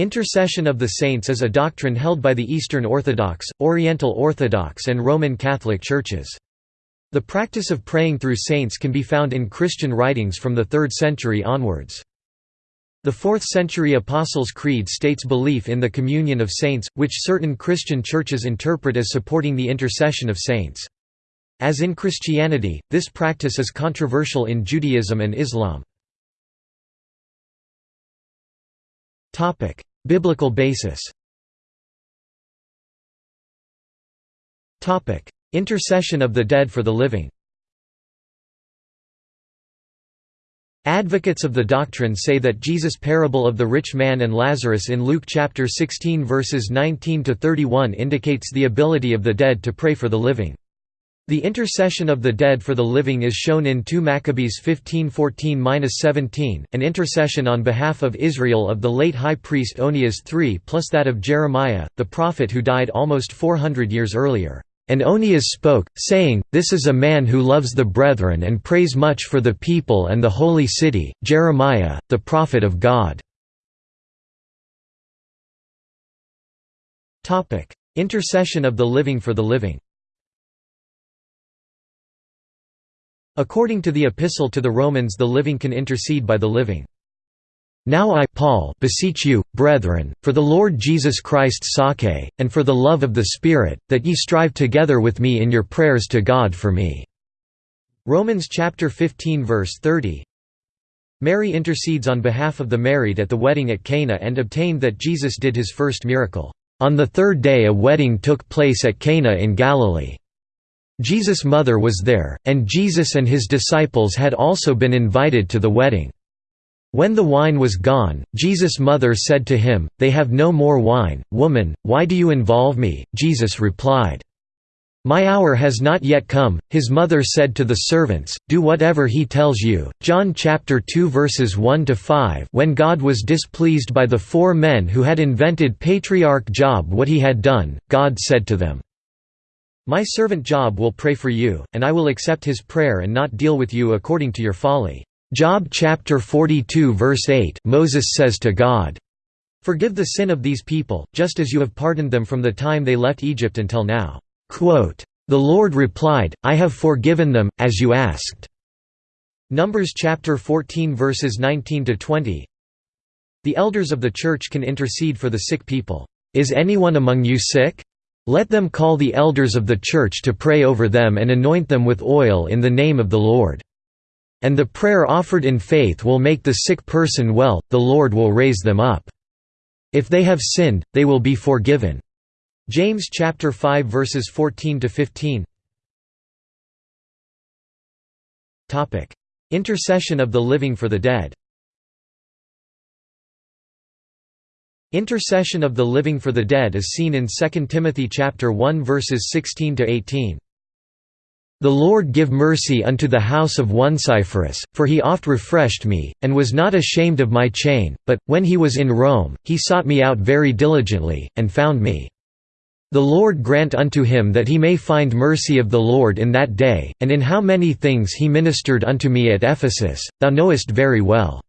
Intercession of the saints is a doctrine held by the Eastern Orthodox, Oriental Orthodox and Roman Catholic churches. The practice of praying through saints can be found in Christian writings from the 3rd century onwards. The 4th century Apostles' Creed states belief in the communion of saints, which certain Christian churches interpret as supporting the intercession of saints. As in Christianity, this practice is controversial in Judaism and Islam. Biblical basis Intercession of the dead for the living Advocates of the doctrine say that Jesus' parable of the rich man and Lazarus in Luke chapter 16 verses 19 to 31 indicates the ability of the dead to pray for the living. The intercession of the dead for the living is shown in 2 Maccabees 15:14-17, an intercession on behalf of Israel of the late high priest Onias III plus that of Jeremiah, the prophet who died almost 400 years earlier. And Onias spoke, saying, This is a man who loves the brethren and prays much for the people and the holy city, Jeremiah, the prophet of God. Intercession of the living for the living According to the Epistle to the Romans the living can intercede by the living. Now I Paul beseech you, brethren, for the Lord Jesus Christ's sake, and for the love of the Spirit, that ye strive together with me in your prayers to God for me." Romans chapter 15 verse 30 Mary intercedes on behalf of the married at the wedding at Cana and obtained that Jesus did his first miracle. On the third day a wedding took place at Cana in Galilee. Jesus' mother was there, and Jesus and his disciples had also been invited to the wedding. When the wine was gone, Jesus' mother said to him, They have no more wine. Woman, why do you involve me? Jesus replied, my hour has not yet come. His mother said to the servants, Do whatever he tells you. John chapter 2 verses 1 to 5. When God was displeased by the four men who had invented patriarch Job what he had done, God said to them, My servant Job will pray for you, and I will accept his prayer and not deal with you according to your folly. Job chapter 42 verse 8 Moses says to God, Forgive the sin of these people, just as you have pardoned them from the time they left Egypt until now. Quote, the Lord replied, I have forgiven them, as you asked. Numbers chapter 14 verses 19 to 20. The elders of the church can intercede for the sick people. Is anyone among you sick? Let them call the elders of the church to pray over them and anoint them with oil in the name of the Lord. And the prayer offered in faith will make the sick person well, the Lord will raise them up. If they have sinned, they will be forgiven. James chapter 5 verses 14 to 15. Topic: Intercession of the living for the dead. Intercession of the living for the dead is seen in 2 Timothy chapter 1 verses 16 to 18. The Lord give mercy unto the house of Onesiphorus, for he oft refreshed me, and was not ashamed of my chain, but, when he was in Rome, he sought me out very diligently, and found me. The Lord grant unto him that he may find mercy of the Lord in that day, and in how many things he ministered unto me at Ephesus, thou knowest very well.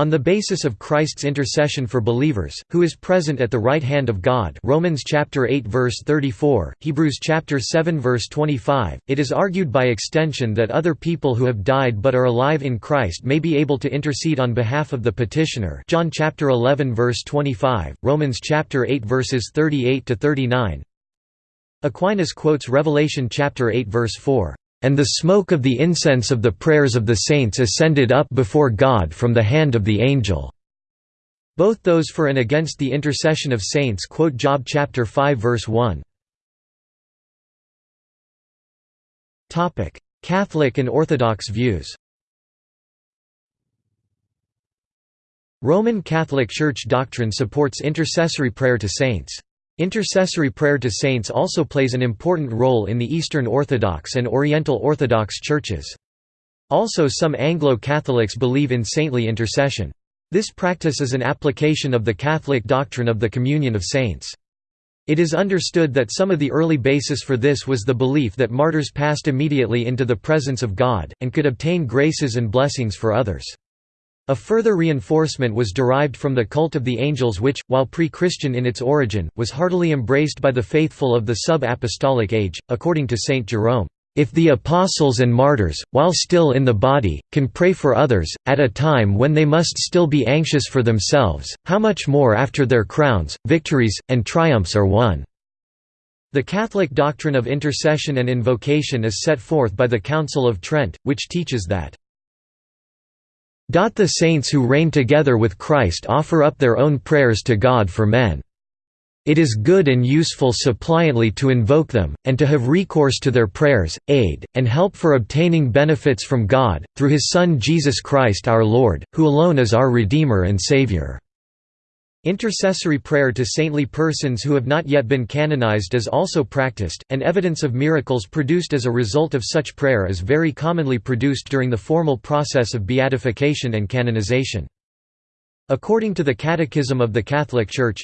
On the basis of Christ's intercession for believers, who is present at the right hand of God Romans chapter 8 verse 34, Hebrews chapter 7 verse 25, it is argued by extension that other people who have died but are alive in Christ may be able to intercede on behalf of the petitioner John chapter 11 verse 25, Romans chapter 8 verses 38 to 39. Aquinas quotes Revelation chapter 8 verse 4. And the smoke of the incense of the prayers of the saints ascended up before God from the hand of the angel." Both those for and against the intercession of saints quote Job chapter 5 verse 1. Catholic and Orthodox views Roman Catholic Church doctrine supports intercessory prayer to saints. Intercessory prayer to saints also plays an important role in the Eastern Orthodox and Oriental Orthodox churches. Also some Anglo-Catholics believe in saintly intercession. This practice is an application of the Catholic doctrine of the communion of saints. It is understood that some of the early basis for this was the belief that martyrs passed immediately into the presence of God, and could obtain graces and blessings for others. A further reinforcement was derived from the cult of the angels which, while pre-Christian in its origin, was heartily embraced by the faithful of the sub-apostolic age, according to Saint Jerome. If the apostles and martyrs, while still in the body, can pray for others, at a time when they must still be anxious for themselves, how much more after their crowns, victories, and triumphs are won?" The Catholic doctrine of intercession and invocation is set forth by the Council of Trent, which teaches that the saints who reign together with Christ offer up their own prayers to God for men. It is good and useful suppliantly to invoke them, and to have recourse to their prayers, aid, and help for obtaining benefits from God, through His Son Jesus Christ our Lord, who alone is our Redeemer and Saviour." Intercessory prayer to saintly persons who have not yet been canonized is also practiced, and evidence of miracles produced as a result of such prayer is very commonly produced during the formal process of beatification and canonization. According to the Catechism of the Catholic Church,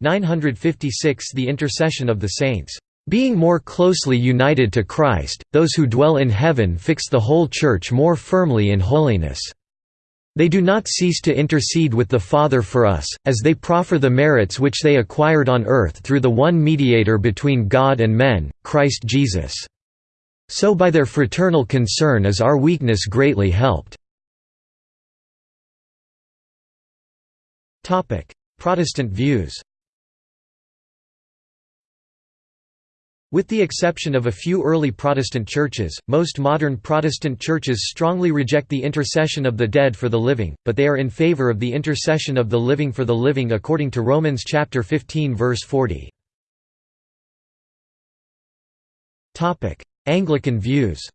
956 The intercession of the saints. Being more closely united to Christ, those who dwell in heaven fix the whole Church more firmly in holiness. They do not cease to intercede with the Father for us, as they proffer the merits which they acquired on earth through the one mediator between God and men, Christ Jesus. So by their fraternal concern is our weakness greatly helped. Protestant views With the exception of a few early Protestant churches, most modern Protestant churches strongly reject the intercession of the dead for the living, but they are in favor of the intercession of the living for the living according to Romans chapter 15 verse 40. Anglican views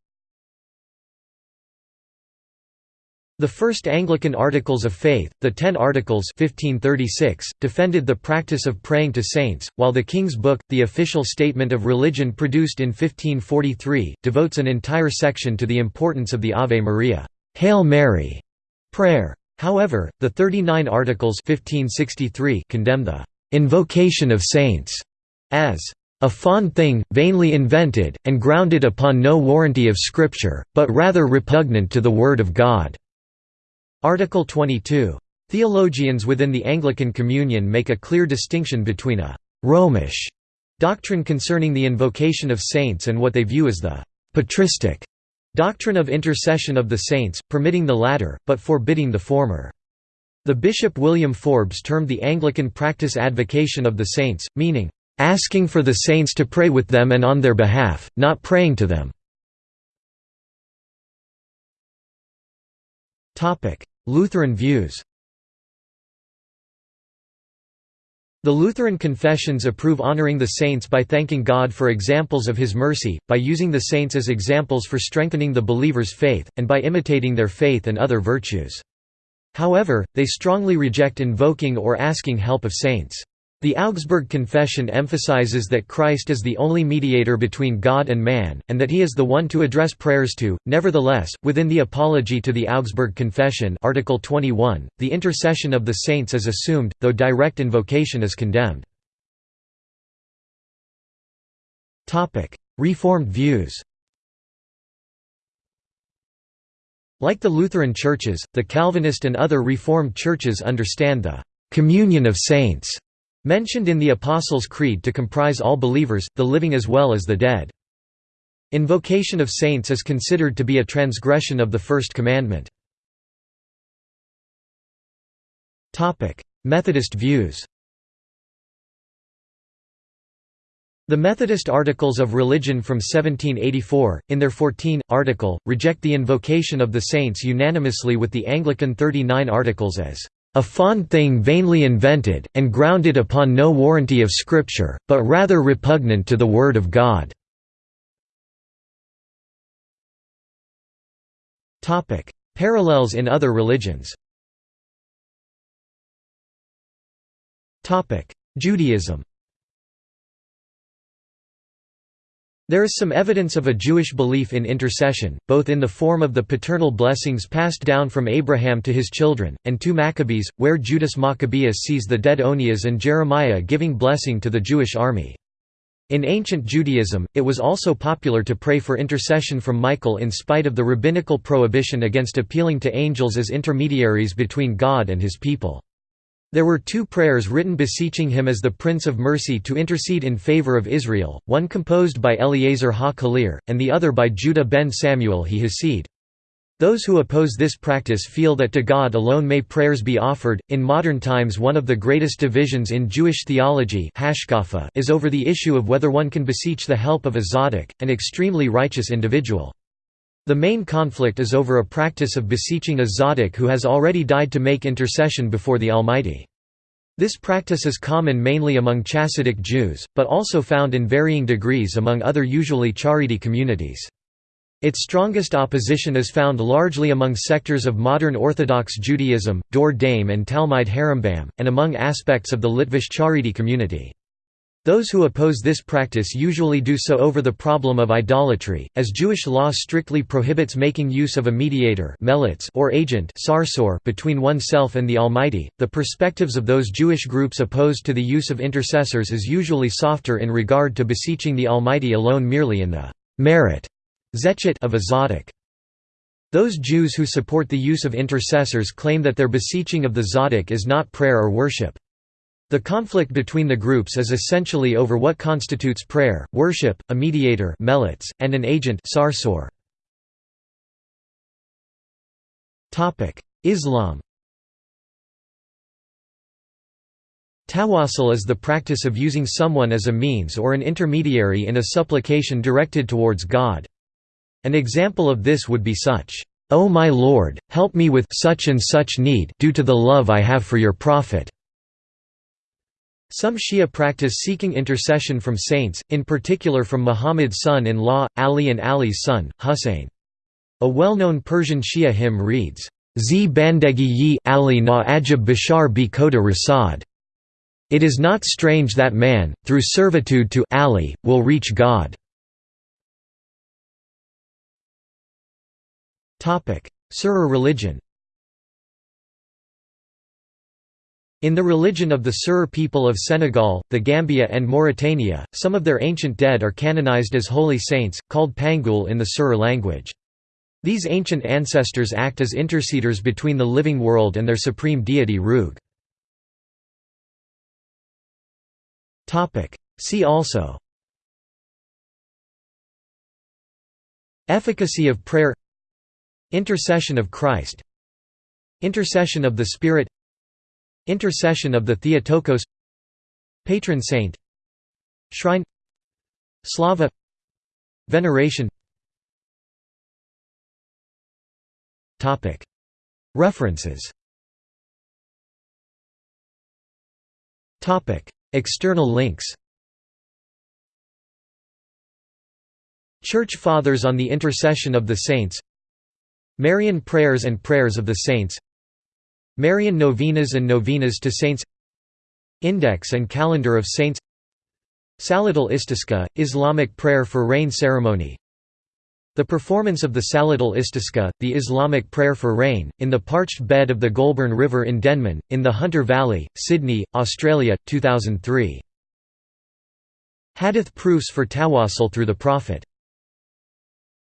The first Anglican Articles of Faith, the Ten Articles 1536, defended the practice of praying to saints, while the King's Book, the official statement of religion produced in 1543, devotes an entire section to the importance of the Ave Maria Hail Mary prayer. However, the Thirty Nine Articles 1563 condemn the invocation of saints as a fond thing, vainly invented, and grounded upon no warranty of Scripture, but rather repugnant to the Word of God. Article 22. Theologians within the Anglican Communion make a clear distinction between a «Romish» doctrine concerning the invocation of saints and what they view as the «patristic» doctrine of intercession of the saints, permitting the latter, but forbidding the former. The Bishop William Forbes termed the Anglican practice advocation of the saints, meaning, "...asking for the saints to pray with them and on their behalf, not praying to them." Lutheran views The Lutheran confessions approve honoring the saints by thanking God for examples of His mercy, by using the saints as examples for strengthening the believer's faith, and by imitating their faith and other virtues. However, they strongly reject invoking or asking help of saints. The Augsburg Confession emphasizes that Christ is the only mediator between God and man, and that he is the one to address prayers to. Nevertheless, within the Apology to the Augsburg Confession Article 21, the intercession of the saints is assumed, though direct invocation is condemned. Topic: Reformed views Like the Lutheran churches, the Calvinist and other Reformed churches understand the «communion of saints» mentioned in the Apostles' Creed to comprise all believers, the living as well as the dead. Invocation of saints is considered to be a transgression of the First Commandment. Methodist views The Methodist Articles of Religion from 1784, in their 14, article, reject the invocation of the saints unanimously with the Anglican 39 Articles as a fond thing vainly invented, and grounded upon no warranty of Scripture, but rather repugnant to the Word of God." Parallels in other religions. Judaism There is some evidence of a Jewish belief in intercession, both in the form of the paternal blessings passed down from Abraham to his children, and 2 Maccabees, where Judas Maccabeus sees the dead Onias and Jeremiah giving blessing to the Jewish army. In ancient Judaism, it was also popular to pray for intercession from Michael in spite of the rabbinical prohibition against appealing to angels as intermediaries between God and his people. There were two prayers written beseeching him as the Prince of Mercy to intercede in favor of Israel, one composed by Eleazar ha-Kalir, and the other by Judah ben Samuel he Hasid. Those who oppose this practice feel that to God alone may prayers be offered. In modern times, one of the greatest divisions in Jewish theology is over the issue of whether one can beseech the help of a tzaddik, an extremely righteous individual. The main conflict is over a practice of beseeching a tzaddik who has already died to make intercession before the Almighty. This practice is common mainly among Chassidic Jews, but also found in varying degrees among other usually Charedi communities. Its strongest opposition is found largely among sectors of modern Orthodox Judaism, Dor Daim and Talmud Harambam, and among aspects of the Litvish Charedi community. Those who oppose this practice usually do so over the problem of idolatry, as Jewish law strictly prohibits making use of a mediator or agent between oneself and the Almighty. The perspectives of those Jewish groups opposed to the use of intercessors is usually softer in regard to beseeching the Almighty alone merely in the merit of a tzaddik. Those Jews who support the use of intercessors claim that their beseeching of the tzaddik is not prayer or worship. The conflict between the groups is essentially over what constitutes prayer, worship, a mediator and an agent Islam Tawassul is the practice of using someone as a means or an intermediary in a supplication directed towards God. An example of this would be such, "O my Lord, help me with such and such need due to the love I have for your Prophet." Some Shia practice seeking intercession from saints, in particular from Muhammad's son-in-law, Ali and Ali's son, Husayn. A well-known Persian Shia hymn reads, Z bandegi yi Ali na ajab bishar bi koda rasad. It is not strange that man, through servitude to Ali, will reach God. Serer religion In the religion of the Serer people of Senegal, the Gambia and Mauritania, some of their ancient dead are canonized as holy saints, called Pangoul in the Serer language. These ancient ancestors act as interceders between the living world and their supreme deity Roog. See also Efficacy of prayer Intercession of Christ Intercession of the Spirit Intercession of the Theotokos. Patron saint. Shrine. Slava. Veneration. References. External links. Church Fathers on the Intercession of the Saints. Marian Prayers and Prayers of the Saints Marian Novenas and Novenas to Saints. Index and Calendar of Saints. Salat al-Istisqa, Islamic prayer for rain ceremony. The performance of the Salat al-Istisqa, the Islamic prayer for rain, in the parched bed of the Goulburn River in Denman, in the Hunter Valley, Sydney, Australia, 2003. Hadith proofs for Tawassul through the Prophet